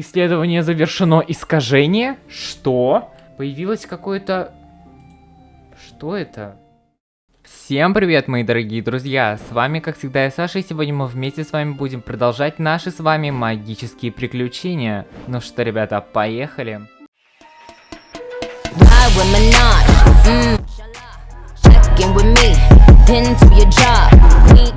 Исследование завершено. Искажение? Что? Появилось какое-то... Что это? Всем привет, мои дорогие друзья! С вами, как всегда, я Саша, и сегодня мы вместе с вами будем продолжать наши с вами магические приключения. Ну что, ребята, поехали!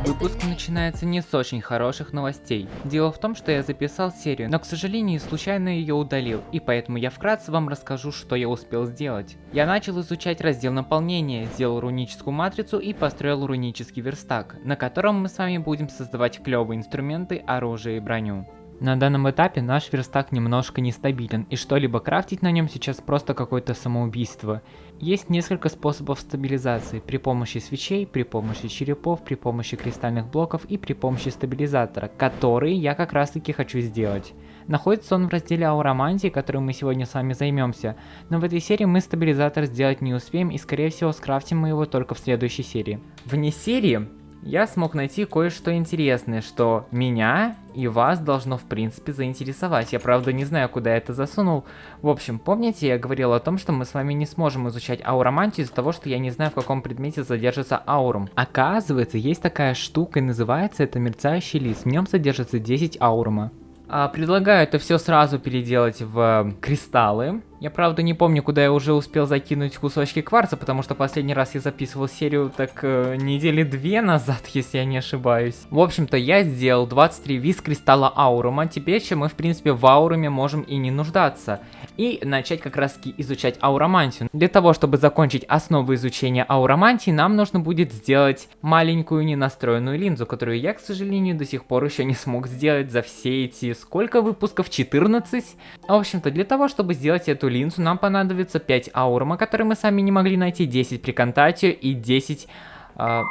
Выпуск начинается не с очень хороших новостей. Дело в том, что я записал серию, но к сожалению случайно ее удалил, и поэтому я вкратце вам расскажу, что я успел сделать. Я начал изучать раздел наполнения, сделал руническую матрицу и построил рунический верстак, на котором мы с вами будем создавать клевые инструменты, оружие и броню. На данном этапе наш верстак немножко нестабилен, и что-либо крафтить на нем сейчас просто какое-то самоубийство. Есть несколько способов стабилизации, при помощи свечей, при помощи черепов, при помощи кристальных блоков и при помощи стабилизатора, который я как раз таки хочу сделать. Находится он в разделе ауромантии, которым мы сегодня с вами займемся, но в этой серии мы стабилизатор сделать не успеем и скорее всего скрафтим мы его только в следующей серии. Вне серии я смог найти кое-что интересное, что меня и вас должно в принципе заинтересовать. Я правда не знаю, куда это засунул. В общем, помните, я говорил о том, что мы с вами не сможем изучать ауромантию из-за того, что я не знаю, в каком предмете задержится аурум. Оказывается, есть такая штука и называется это мерцающий лист. В нем содержится 10 аурума. А, предлагаю это все сразу переделать в кристаллы. Я правда не помню, куда я уже успел закинуть кусочки кварца, потому что последний раз я записывал серию так э, недели две назад, если я не ошибаюсь. В общем-то, я сделал 23 виз кристалла аурума, теперь чем мы в принципе в ауруме можем и не нуждаться. И начать как раз таки изучать ауромантию. Для того, чтобы закончить основы изучения ауромантии, нам нужно будет сделать маленькую ненастроенную линзу, которую я, к сожалению, до сих пор еще не смог сделать за все эти сколько выпусков? 14? В общем-то, для того, чтобы сделать эту линзу нам понадобится 5 аурума, которые мы сами не могли найти, 10 при контате и 10... Э...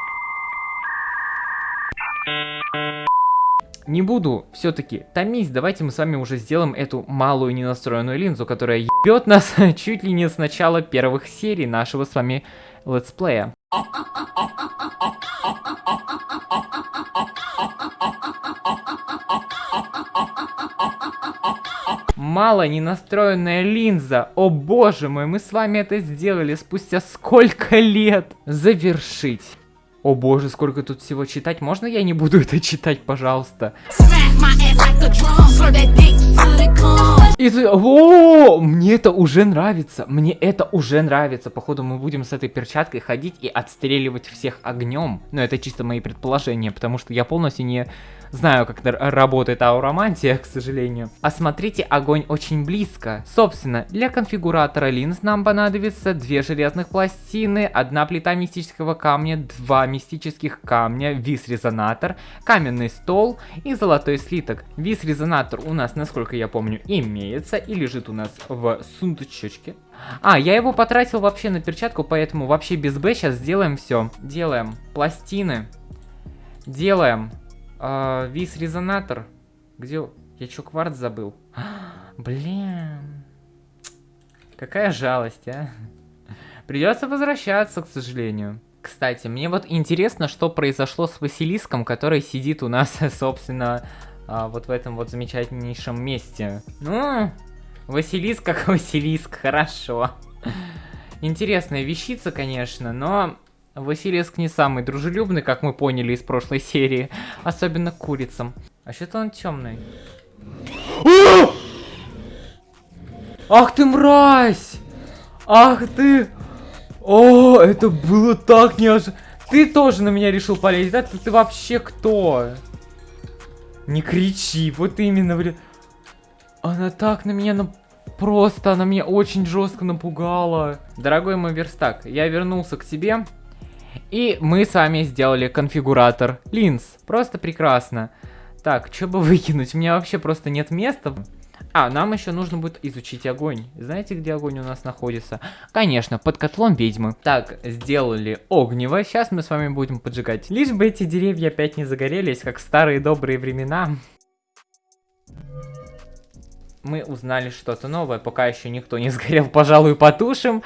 Не буду все-таки томить, давайте мы с вами уже сделаем эту малую ненастроенную линзу, которая ебет нас чуть ли не с начала первых серий нашего с вами летсплея. Мало не настроенная линза. О боже мой, мы с вами это сделали спустя сколько лет. Завершить. О боже, сколько тут всего читать. Можно я не буду это читать, пожалуйста? И... О, мне это уже нравится. Мне это уже нравится. Походу мы будем с этой перчаткой ходить и отстреливать всех огнем. Но это чисто мои предположения, потому что я полностью не знаю, как работает ауромантия, к сожалению. Осмотрите огонь очень близко. Собственно, для конфигуратора линз нам понадобится две железных пластины, одна плита мистического камня, два мистических камня, вис-резонатор, каменный стол и золотой слиток. Вис-резонатор у нас, насколько я помню, имеется и лежит у нас в сундучочке. А, я его потратил вообще на перчатку, поэтому вообще без Б сейчас сделаем все. Делаем пластины. Делаем а, Вис-резонатор. Где... Я что, кварц забыл? Блин. Какая жалость, а. Придется возвращаться, к сожалению. Кстати, мне вот интересно, что произошло с Василиском, который сидит у нас, собственно, а, вот в этом вот замечательнейшем месте. Ну, Василиск как Василиск, хорошо. Интересная вещица, конечно, но Василиск не самый дружелюбный, как мы поняли из прошлой серии. Особенно к курицам. А что-то он темный. Ах ты мразь! Ах ты! О, это было так неожиданно. Ты тоже на меня решил полезть, да? Ты, ты вообще кто? Не кричи, вот именно. Она так на меня на... Просто она меня очень жестко напугала. Дорогой мой верстак, я вернулся к тебе. И мы с вами сделали конфигуратор линз. Просто прекрасно. Так, что бы выкинуть? У меня вообще просто нет места. А, нам еще нужно будет изучить огонь. Знаете, где огонь у нас находится? Конечно, под котлом ведьмы. Так, сделали огнево. Сейчас мы с вами будем поджигать. Лишь бы эти деревья опять не загорелись, как в старые добрые времена. Мы узнали что-то новое, пока еще никто не сгорел, пожалуй, потушим.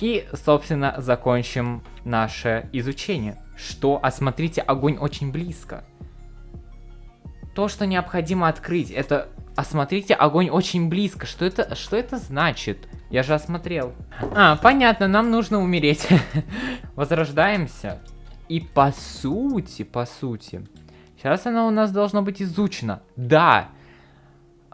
И, собственно, закончим наше изучение. Что? Осмотрите, огонь очень близко. То, что необходимо открыть, это А смотрите, огонь очень близко. Что это, что это значит? Я же осмотрел. А, понятно, нам нужно умереть. Возрождаемся. И по сути, по сути, сейчас она у нас должна быть изучена. Да,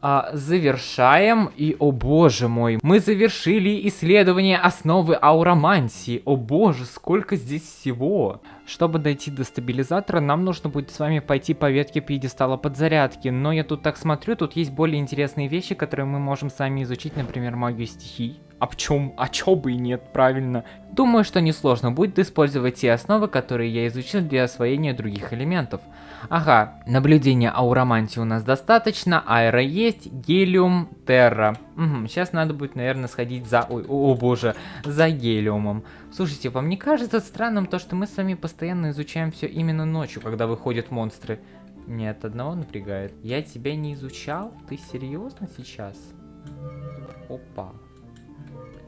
а, завершаем. И, о боже мой, мы завершили исследование основы ауромантии. О боже, сколько здесь всего. Чтобы дойти до стабилизатора, нам нужно будет с вами пойти по ветке пьедестала подзарядки. Но я тут так смотрю, тут есть более интересные вещи, которые мы можем сами изучить, например, магию стихий. А в чем? А чё бы и нет, правильно. Думаю, что несложно будет использовать те основы, которые я изучил для освоения других элементов. Ага, наблюдения ауромантии у нас достаточно, аэро есть, гелиум, терра. Угу, сейчас надо будет, наверное, сходить за... Ой, о, о боже, за гелиумом. Слушайте, вам не кажется странным то, что мы с вами постоянно изучаем все именно ночью, когда выходят монстры? Нет, одного напрягает. Я тебя не изучал? Ты серьезно сейчас? Опа.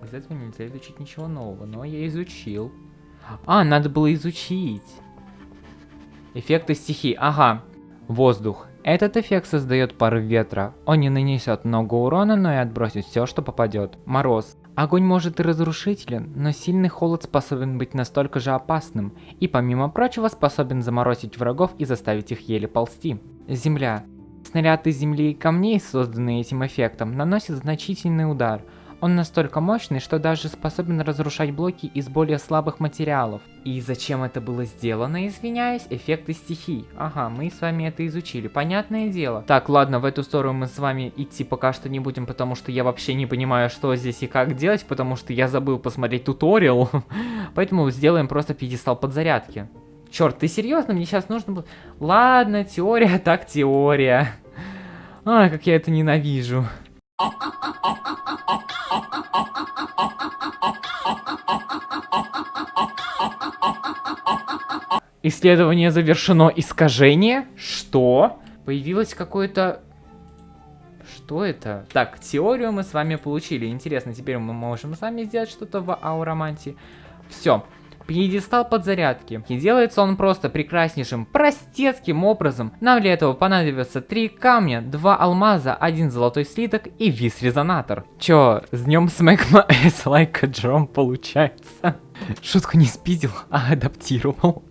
Из этого нельзя изучить ничего нового, но я изучил. А, надо было изучить. Эффекты стихий. Ага. Воздух. Этот эффект создает порыв ветра. Он не нанесет много урона, но и отбросит все, что попадет. Мороз. Огонь может и разрушителен, но сильный холод способен быть настолько же опасным, и помимо прочего способен заморозить врагов и заставить их еле ползти. Земля. Снаряд из земли и камней, созданные этим эффектом, наносит значительный удар – он настолько мощный, что даже способен разрушать блоки из более слабых материалов. И зачем это было сделано, извиняюсь? Эффекты стихий. Ага, мы с вами это изучили, понятное дело. Так, ладно, в эту сторону мы с вами идти пока что не будем, потому что я вообще не понимаю, что здесь и как делать, потому что я забыл посмотреть туториал. Поэтому сделаем просто пьедестал подзарядки. Черт, ты серьезно? Мне сейчас нужно было... Ладно, теория так теория. Ай, как я это ненавижу. Исследование завершено. Искажение? Что? Появилось какое-то... Что это? Так, теорию мы с вами получили. Интересно, теперь мы можем сами сделать что-то в ауроманте. Все. Пьедестал подзарядки. И делается он просто прекраснейшим, простецким образом. Нам для этого понадобится три камня, два алмаза, один золотой слиток и вис-резонатор. Чё, с днем смэкма like a drum получается? Шутку не спиздил, а адаптировал.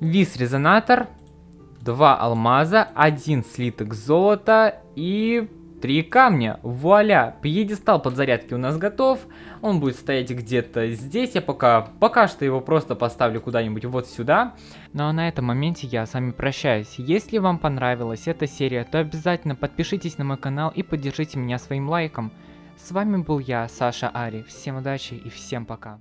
Вис-резонатор, два алмаза, один слиток золота и три камня. Вуаля! Пьедестал подзарядки у нас готов. Он будет стоять где-то здесь. Я пока, пока что его просто поставлю куда-нибудь вот сюда. Ну а на этом моменте я с вами прощаюсь. Если вам понравилась эта серия, то обязательно подпишитесь на мой канал и поддержите меня своим лайком. С вами был я, Саша Ари. Всем удачи и всем пока.